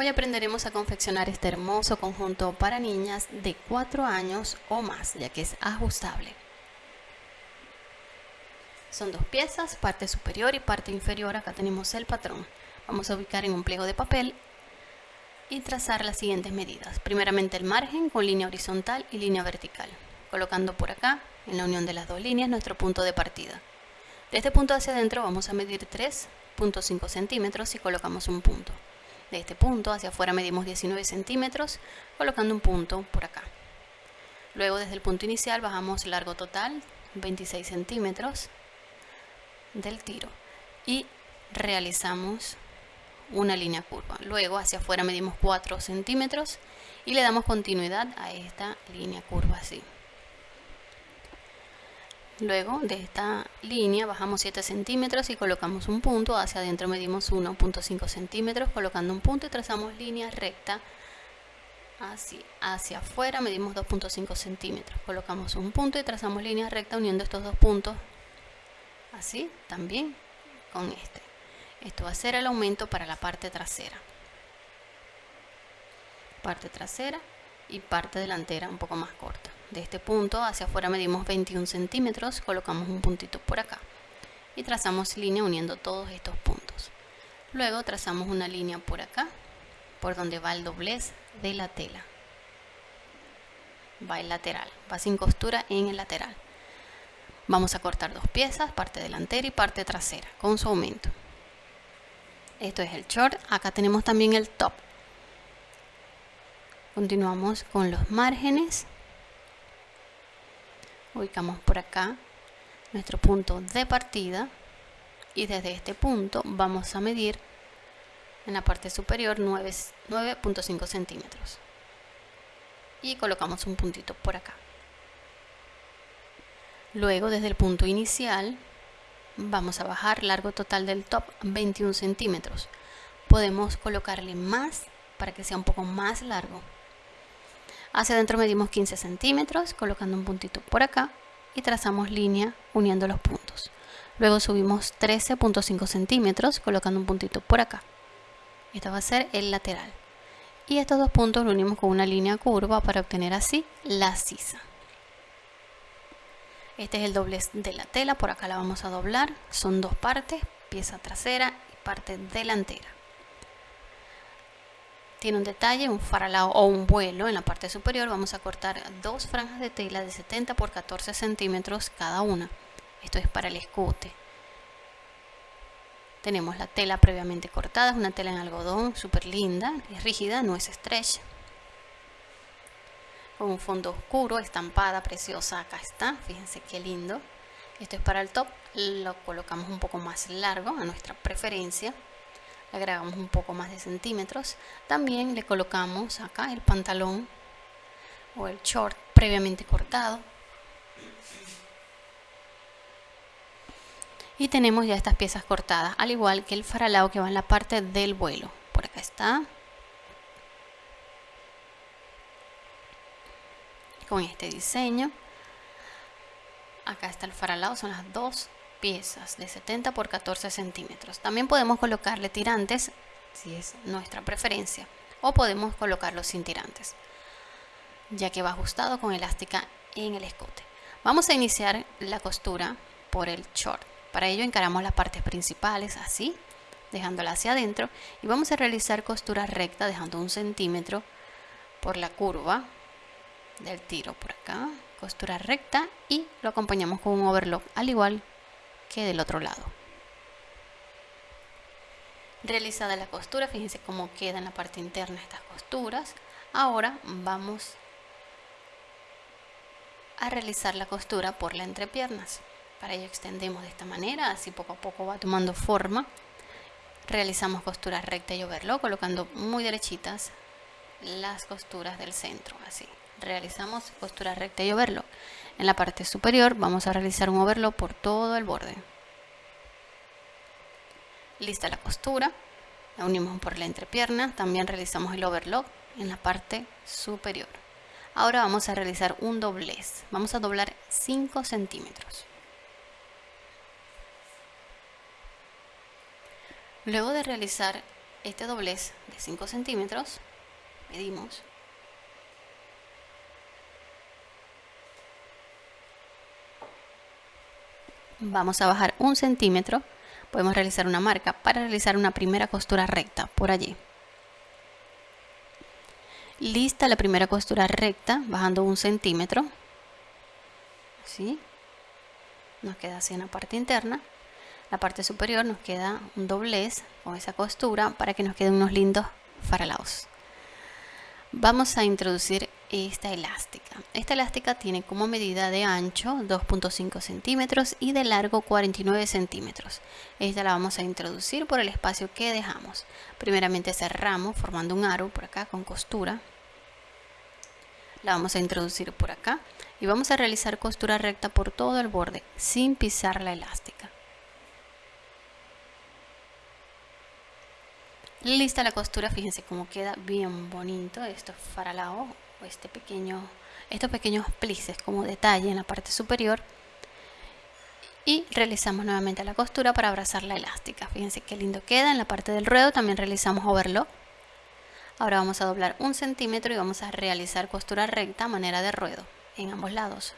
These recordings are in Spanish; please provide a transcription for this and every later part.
Hoy aprenderemos a confeccionar este hermoso conjunto para niñas de 4 años o más, ya que es ajustable. Son dos piezas, parte superior y parte inferior. Acá tenemos el patrón. Vamos a ubicar en un pliego de papel y trazar las siguientes medidas. Primeramente el margen con línea horizontal y línea vertical, colocando por acá, en la unión de las dos líneas, nuestro punto de partida. De este punto hacia adentro vamos a medir 3.5 centímetros y colocamos un punto. De este punto hacia afuera medimos 19 centímetros, colocando un punto por acá. Luego desde el punto inicial bajamos largo total, 26 centímetros del tiro y realizamos una línea curva. Luego hacia afuera medimos 4 centímetros y le damos continuidad a esta línea curva así. Luego de esta línea bajamos 7 centímetros y colocamos un punto, hacia adentro medimos 1.5 centímetros colocando un punto y trazamos línea recta así, hacia afuera medimos 2.5 centímetros, colocamos un punto y trazamos línea recta uniendo estos dos puntos así también con este. Esto va a ser el aumento para la parte trasera. Parte trasera y parte delantera un poco más corta de este punto hacia afuera medimos 21 centímetros, colocamos un puntito por acá y trazamos línea uniendo todos estos puntos. Luego trazamos una línea por acá, por donde va el doblez de la tela. Va el lateral, va sin costura en el lateral. Vamos a cortar dos piezas, parte delantera y parte trasera, con su aumento. Esto es el short, acá tenemos también el top. Continuamos con los márgenes ubicamos por acá nuestro punto de partida y desde este punto vamos a medir en la parte superior 9.5 centímetros. Y colocamos un puntito por acá. Luego desde el punto inicial vamos a bajar largo total del top 21 centímetros. Podemos colocarle más para que sea un poco más largo Hacia adentro medimos 15 centímetros, colocando un puntito por acá y trazamos línea uniendo los puntos. Luego subimos 13.5 centímetros, colocando un puntito por acá. Esta va a ser el lateral. Y estos dos puntos lo unimos con una línea curva para obtener así la sisa. Este es el doblez de la tela, por acá la vamos a doblar. Son dos partes, pieza trasera y parte delantera. Tiene un detalle, un faralao o un vuelo en la parte superior. Vamos a cortar dos franjas de tela de 70 por 14 centímetros cada una. Esto es para el escote. Tenemos la tela previamente cortada, es una tela en algodón súper linda, es rígida, no es stretch. Con un fondo oscuro, estampada, preciosa, acá está, fíjense qué lindo. Esto es para el top, lo colocamos un poco más largo a nuestra preferencia le agregamos un poco más de centímetros. También le colocamos acá el pantalón o el short previamente cortado. Y tenemos ya estas piezas cortadas al igual que el faralao que va en la parte del vuelo. Por acá está. Con este diseño. Acá está el faralao son las dos piezas de 70 por 14 centímetros. También podemos colocarle tirantes si es nuestra preferencia o podemos colocarlo sin tirantes ya que va ajustado con elástica en el escote. Vamos a iniciar la costura por el short. Para ello encaramos las partes principales así, dejándola hacia adentro y vamos a realizar costura recta dejando un centímetro por la curva del tiro por acá, costura recta y lo acompañamos con un overlock al igual que del otro lado. Realizada la costura, fíjense cómo queda en la parte interna estas costuras. Ahora vamos a realizar la costura por la entrepiernas. Para ello extendemos de esta manera, así poco a poco va tomando forma. Realizamos costura recta y overlock, colocando muy derechitas las costuras del centro, así. Realizamos costura recta y overlock. En la parte superior vamos a realizar un overlock por todo el borde. Lista la costura, la unimos por la entrepierna, también realizamos el overlock en la parte superior. Ahora vamos a realizar un doblez, vamos a doblar 5 centímetros. Luego de realizar este doblez de 5 centímetros, medimos. Vamos a bajar un centímetro, podemos realizar una marca para realizar una primera costura recta por allí. Lista la primera costura recta, bajando un centímetro. Así. Nos queda así en la parte interna la parte superior nos queda un doblez con esa costura para que nos queden unos lindos faralaos. Vamos a introducir esta elástica. Esta elástica tiene como medida de ancho 2.5 centímetros y de largo 49 centímetros. Esta la vamos a introducir por el espacio que dejamos. Primeramente cerramos formando un aro por acá con costura. La vamos a introducir por acá y vamos a realizar costura recta por todo el borde sin pisar la elástica. Lista la costura, fíjense cómo queda bien bonito estos faralaos o este pequeño, estos pequeños plices como detalle en la parte superior y realizamos nuevamente la costura para abrazar la elástica. Fíjense qué lindo queda. En la parte del ruedo también realizamos overlock. Ahora vamos a doblar un centímetro y vamos a realizar costura recta a manera de ruedo en ambos lados.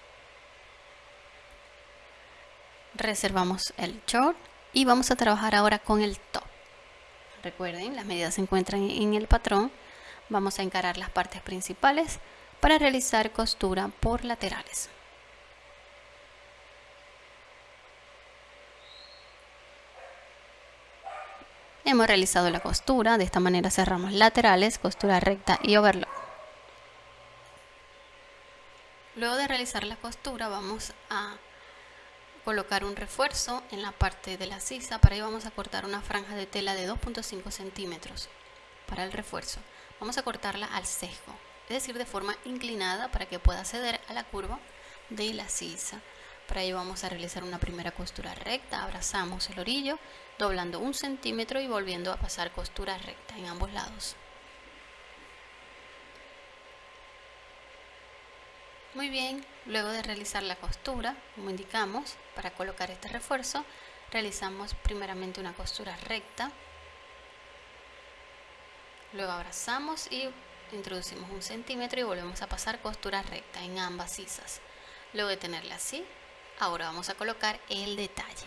Reservamos el short y vamos a trabajar ahora con el top. Recuerden, las medidas se encuentran en el patrón. Vamos a encarar las partes principales para realizar costura por laterales. Hemos realizado la costura, de esta manera cerramos laterales, costura recta y overlock. Luego de realizar la costura vamos a colocar un refuerzo en la parte de la sisa. Para ello vamos a cortar una franja de tela de 2.5 centímetros para el refuerzo. Vamos a cortarla al sesgo, es decir, de forma inclinada para que pueda ceder a la curva de la sisa. Para ello vamos a realizar una primera costura recta, abrazamos el orillo, doblando un centímetro y volviendo a pasar costura recta en ambos lados. Muy bien, luego de realizar la costura, como indicamos, para colocar este refuerzo, realizamos primeramente una costura recta, luego abrazamos y introducimos un centímetro y volvemos a pasar costura recta en ambas sisas. Luego de tenerla así, ahora vamos a colocar el detalle.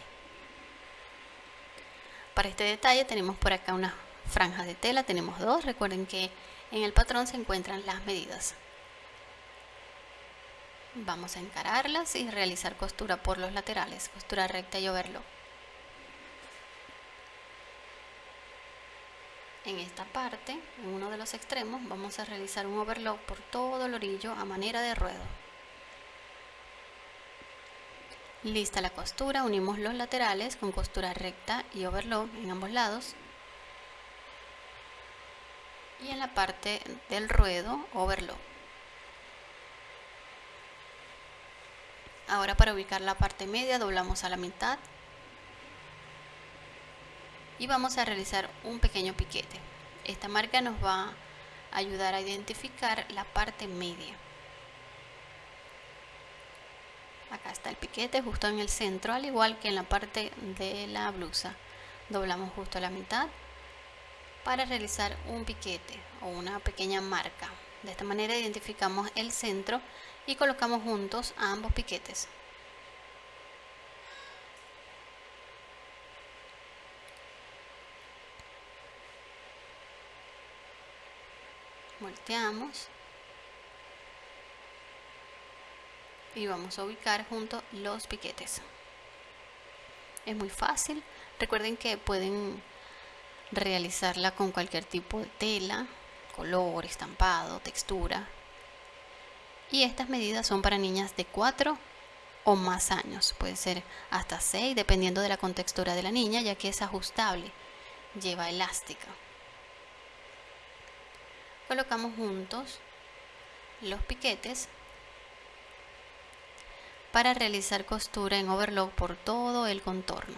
Para este detalle tenemos por acá una franja de tela, tenemos dos, recuerden que en el patrón se encuentran las medidas vamos a encararlas y realizar costura por los laterales costura recta y overlock en esta parte en uno de los extremos vamos a realizar un overlock por todo el orillo a manera de ruedo. Lista la costura unimos los laterales con costura recta y overlock en ambos lados. Y en la parte del ruedo overlock. Ahora para ubicar la parte media doblamos a la mitad y vamos a realizar un pequeño piquete. Esta marca nos va a ayudar a identificar la parte media. Acá está el piquete justo en el centro, al igual que en la parte de la blusa. Doblamos justo a la mitad para realizar un piquete o una pequeña marca. De esta manera identificamos el centro y colocamos juntos ambos piquetes. Y vamos a ubicar juntos los piquetes. Es muy fácil. Recuerden que pueden realizarla con cualquier tipo de tela, color, estampado, textura y estas medidas son para niñas de 4 o más años, puede ser hasta 6 dependiendo de la contextura de la niña ya que es ajustable, lleva elástica. Colocamos juntos los piquetes para realizar costura en overlock por todo el contorno.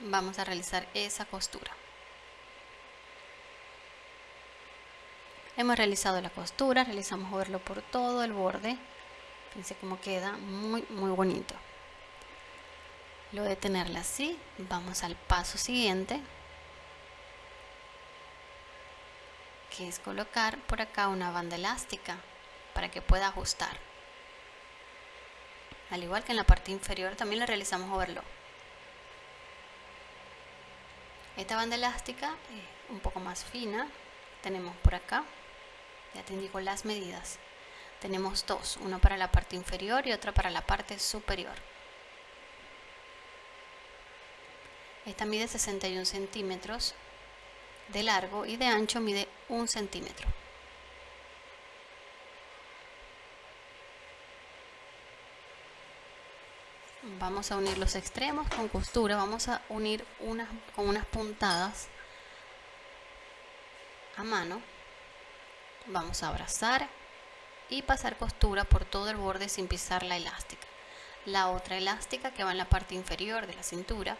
vamos a realizar esa costura Hemos realizado la costura, realizamos verlo por todo el borde. Fíjense cómo queda, muy muy bonito. Luego de tenerla así, vamos al paso siguiente. Que es colocar por acá una banda elástica para que pueda ajustar. Al igual que en la parte inferior también le realizamos overlock. Esta banda elástica es un poco más fina. Tenemos por acá, ya te indico las medidas. Tenemos dos, una para la parte inferior y otra para la parte superior. Esta mide 61 centímetros de largo y de ancho mide un centímetro. vamos a unir los extremos con costura vamos a unir unas con unas puntadas a mano vamos a abrazar y pasar costura por todo el borde sin pisar la elástica la otra elástica que va en la parte inferior de la cintura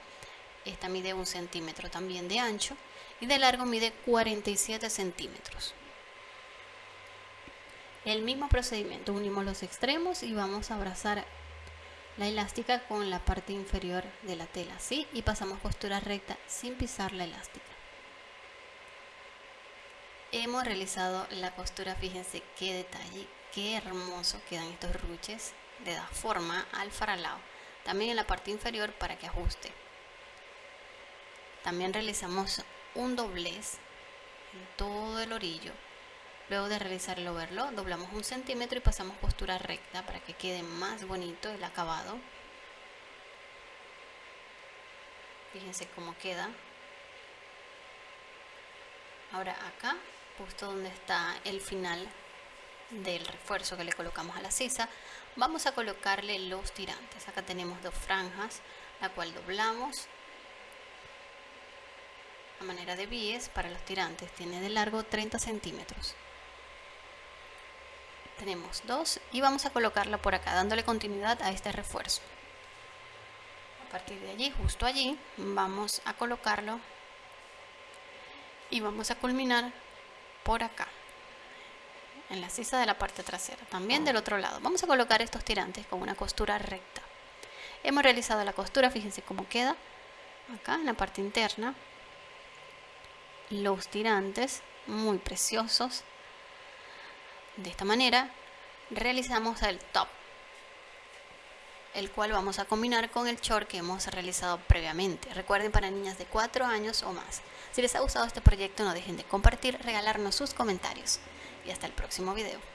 esta mide un centímetro también de ancho y de largo mide 47 centímetros el mismo procedimiento unimos los extremos y vamos a abrazar la elástica con la parte inferior de la tela, ¿sí? Y pasamos costura recta sin pisar la elástica. Hemos realizado la costura, fíjense qué detalle, qué hermoso quedan estos ruches, le da forma al faralao. También en la parte inferior para que ajuste. También realizamos un doblez en todo el orillo Luego de realizar el overlock, doblamos un centímetro y pasamos costura recta para que quede más bonito el acabado. Fíjense cómo queda. Ahora acá, justo donde está el final del refuerzo que le colocamos a la sisa, vamos a colocarle los tirantes. Acá tenemos dos franjas, la cual doblamos a manera de bies para los tirantes. Tiene de largo 30 centímetros tenemos dos y vamos a colocarla por acá dándole continuidad a este refuerzo a partir de allí justo allí vamos a colocarlo y vamos a culminar por acá en la sisa de la parte trasera también del otro lado vamos a colocar estos tirantes con una costura recta hemos realizado la costura fíjense cómo queda acá en la parte interna los tirantes muy preciosos de esta manera realizamos el top, el cual vamos a combinar con el short que hemos realizado previamente. Recuerden para niñas de 4 años o más. Si les ha gustado este proyecto no dejen de compartir, regalarnos sus comentarios y hasta el próximo video.